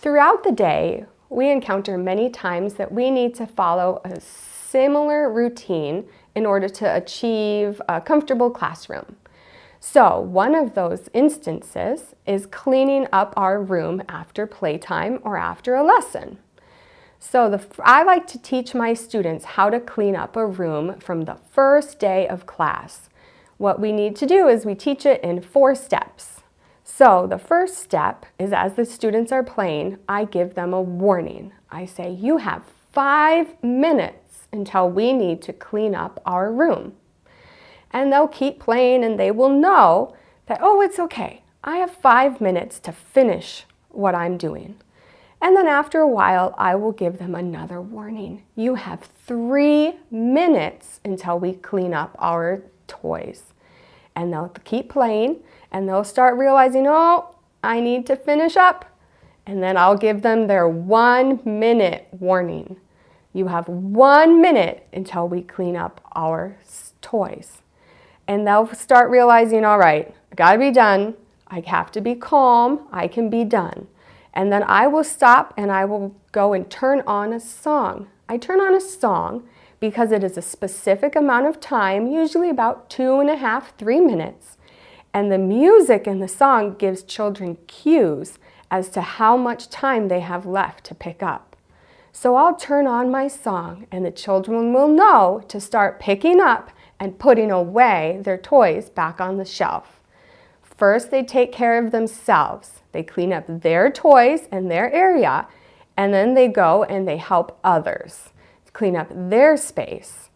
Throughout the day, we encounter many times that we need to follow a similar routine in order to achieve a comfortable classroom. So one of those instances is cleaning up our room after playtime or after a lesson. So the, I like to teach my students how to clean up a room from the first day of class. What we need to do is we teach it in four steps. So the first step is as the students are playing, I give them a warning. I say, you have five minutes until we need to clean up our room. And they'll keep playing and they will know that, oh, it's okay. I have five minutes to finish what I'm doing. And then after a while, I will give them another warning. You have three minutes until we clean up our toys. And they'll keep playing and they'll start realizing, oh, I need to finish up. And then I'll give them their one minute warning. You have one minute until we clean up our toys. And they'll start realizing, all right, I gotta be done. I have to be calm. I can be done. And then I will stop and I will go and turn on a song. I turn on a song because it is a specific amount of time, usually about two and a half, three minutes. And the music in the song gives children cues as to how much time they have left to pick up. So I'll turn on my song and the children will know to start picking up and putting away their toys back on the shelf. First, they take care of themselves. They clean up their toys and their area, and then they go and they help others clean up their space.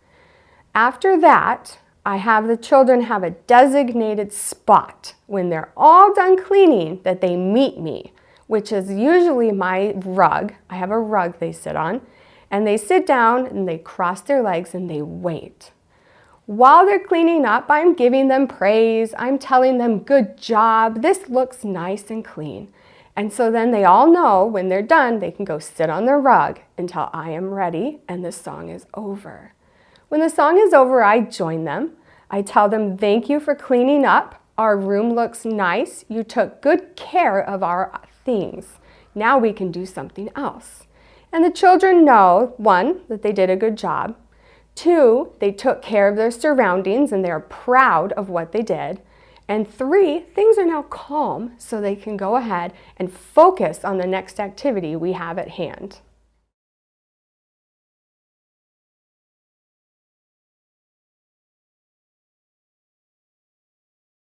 After that, I have the children have a designated spot when they're all done cleaning that they meet me, which is usually my rug. I have a rug they sit on, and they sit down and they cross their legs and they wait. While they're cleaning up, I'm giving them praise. I'm telling them, good job. This looks nice and clean. And so then they all know when they're done, they can go sit on their rug until I am ready and the song is over. When the song is over, I join them. I tell them, thank you for cleaning up. Our room looks nice. You took good care of our things. Now we can do something else. And the children know, one, that they did a good job. Two, they took care of their surroundings and they're proud of what they did. And three, things are now calm so they can go ahead and focus on the next activity we have at hand.